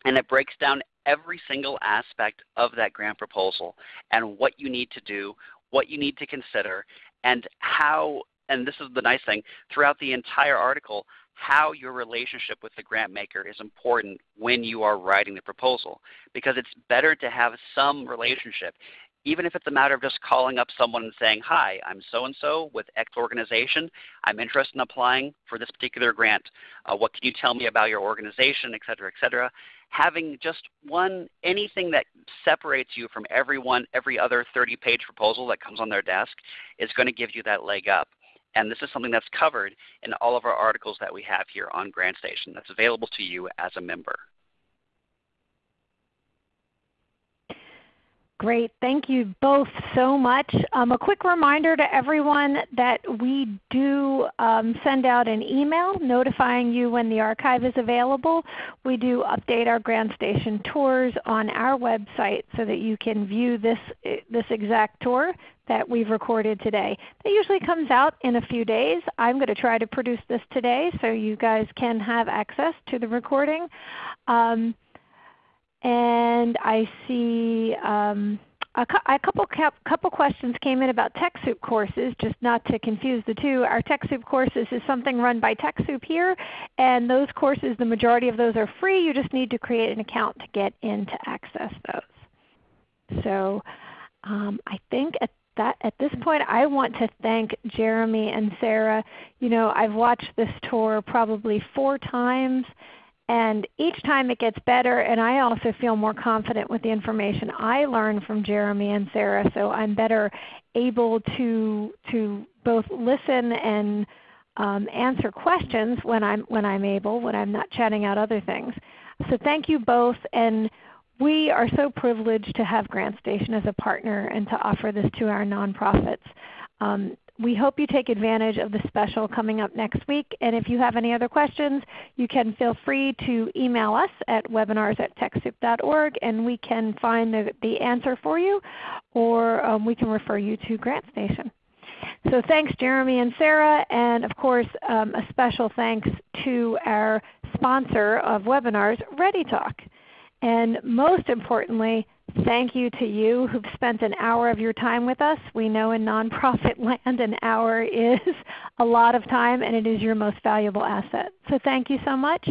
And it breaks down every single aspect of that grant proposal and what you need to do, what you need to consider, and how, and this is the nice thing, throughout the entire article, how your relationship with the grant maker is important when you are writing the proposal because it's better to have some relationship even if it's a matter of just calling up someone and saying, hi, I'm so-and-so with X organization. I'm interested in applying for this particular grant. Uh, what can you tell me about your organization, et cetera, et cetera. Having just one, anything that separates you from everyone, every other 30-page proposal that comes on their desk is going to give you that leg up. And this is something that's covered in all of our articles that we have here on GrantStation that's available to you as a member. Great. Thank you both so much. Um, a quick reminder to everyone that we do um, send out an email notifying you when the archive is available. We do update our GrantStation tours on our website so that you can view this, this exact tour that we've recorded today. That usually comes out in a few days. I'm going to try to produce this today so you guys can have access to the recording. Um, and I see um, a, a, couple couple questions came in about TechSoup courses. Just not to confuse the two, our TechSoup courses is something run by TechSoup here, and those courses, the majority of those are free. You just need to create an account to get in to access those. So um, I think at that, at this point I want to thank Jeremy and Sarah. You know, I've watched this tour probably four times and each time it gets better and I also feel more confident with the information I learn from Jeremy and Sarah so I'm better able to, to both listen and um, answer questions when I'm, when I'm able, when I'm not chatting out other things. So thank you both and we are so privileged to have GrantStation as a partner and to offer this to our nonprofits. Um, we hope you take advantage of the special coming up next week. And if you have any other questions, you can feel free to email us at webinars at TechSoup.org and we can find the, the answer for you or um, we can refer you to GrantStation. So thanks Jeremy and Sarah, and of course um, a special thanks to our sponsor of webinars, ReadyTalk. And most importantly, Thank you to you who've spent an hour of your time with us. We know in nonprofit [laughs] land an hour is a lot of time and it is your most valuable asset. So thank you so much.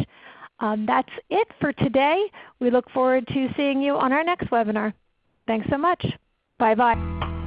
Um, that's it for today. We look forward to seeing you on our next webinar. Thanks so much. Bye-bye.